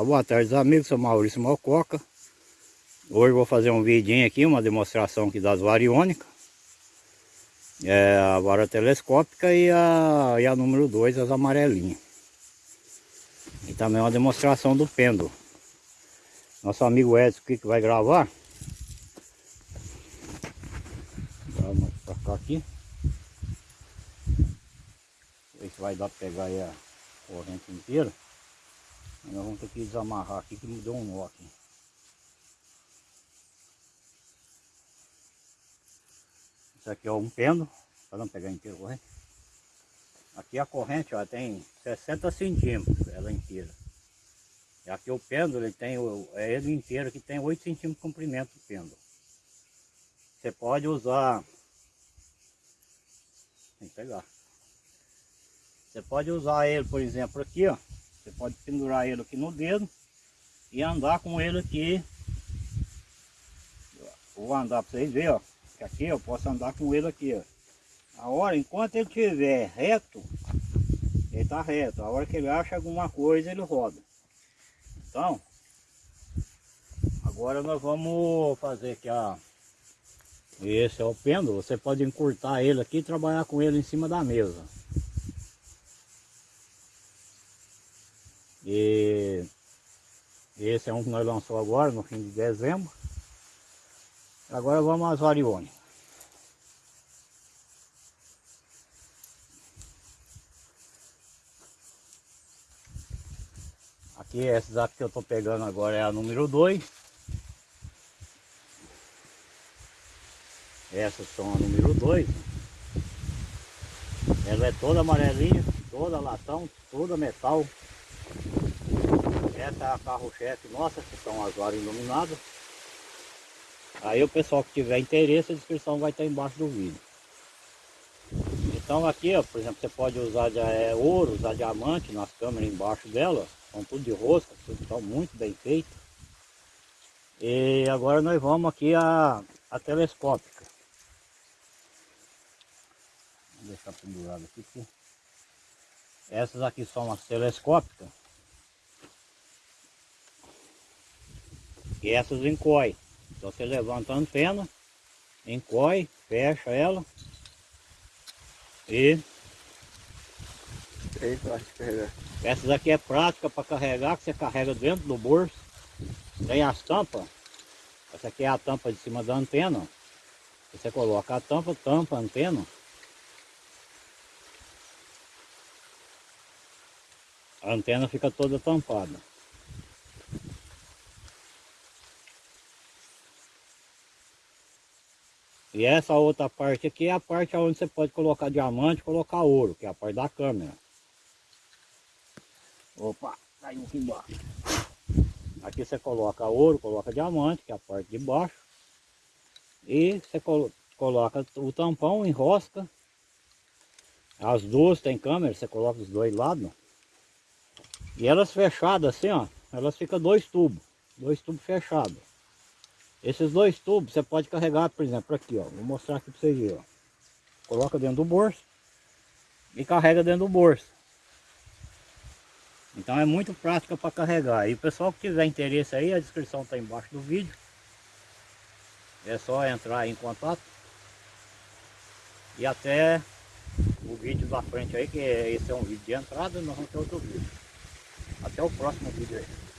Uma boa tarde amigos, sou Maurício Malcoca Hoje vou fazer um vidinho aqui, uma demonstração aqui das variônicas. É A vara telescópica e a, e a número 2, as amarelinhas. E também uma demonstração do pêndulo. Nosso amigo Edson aqui que vai gravar? Vamos pra cá aqui. Ver se vai dar pra pegar aí a corrente inteira nós vamos ter que desamarrar aqui que me deu um nó aqui. Isso aqui é um pêndulo, para não pegar inteiro corrente. Aqui a corrente ó, tem 60 centímetros, ela inteira. E aqui o pêndulo, ele tem, é ele inteiro que tem 8 centímetros de comprimento do pêndulo. Você pode usar, tem que pegar. Você pode usar ele, por exemplo, aqui, ó. Pode pendurar ele aqui no dedo e andar com ele aqui. Vou andar para vocês verem, ó. Que aqui eu posso andar com ele aqui, ó. A hora, enquanto ele estiver reto, ele está reto. A hora que ele acha alguma coisa, ele roda. Então, agora nós vamos fazer aqui a... Esse é o pêndulo, você pode encurtar ele aqui e trabalhar com ele em cima da mesa. E esse é um que nós lançamos agora, no fim de dezembro. Agora vamos às variônicas. Aqui, aqui que eu estou pegando agora é a número 2. Essas são a número 2. Ela é toda amarelinha, toda latão, toda metal. Essa é a carro-chefe nossa, que são as varas iluminadas. Aí o pessoal que tiver interesse, a descrição vai estar embaixo do vídeo. Então aqui, ó, por exemplo, você pode usar é, ouro, usar diamante nas câmeras embaixo dela. São tudo de rosca, tudo estão muito bem feito. E agora nós vamos aqui a, a telescópica. Vou deixar pendurado aqui. Essas aqui são as telescópicas. E essas encoy. Então você levanta a antena, encoy, fecha ela e essas aqui é prática para carregar, que você carrega dentro do bolso. Tem as tampas. Essa aqui é a tampa de cima da antena. Você coloca a tampa, tampa a antena. A antena fica toda tampada. E essa outra parte aqui é a parte onde você pode colocar diamante colocar ouro, que é a parte da câmera. Opa, caiu aqui embaixo. Aqui você coloca ouro, coloca diamante, que é a parte de baixo. E você coloca o tampão, enrosca. As duas tem câmera, você coloca os dois lados. E elas fechadas assim, ó, elas ficam dois tubos, dois tubos fechados. Esses dois tubos você pode carregar, por exemplo, aqui, ó. Vou mostrar aqui para vocês verem, ó. Coloca dentro do bolso e carrega dentro do bolso. Então é muito prática para carregar. E o pessoal que tiver interesse aí, a descrição está embaixo do vídeo. É só entrar em contato. E até o vídeo da frente aí, que esse é um vídeo de entrada, nós vamos ter outro vídeo. Até o próximo vídeo aí.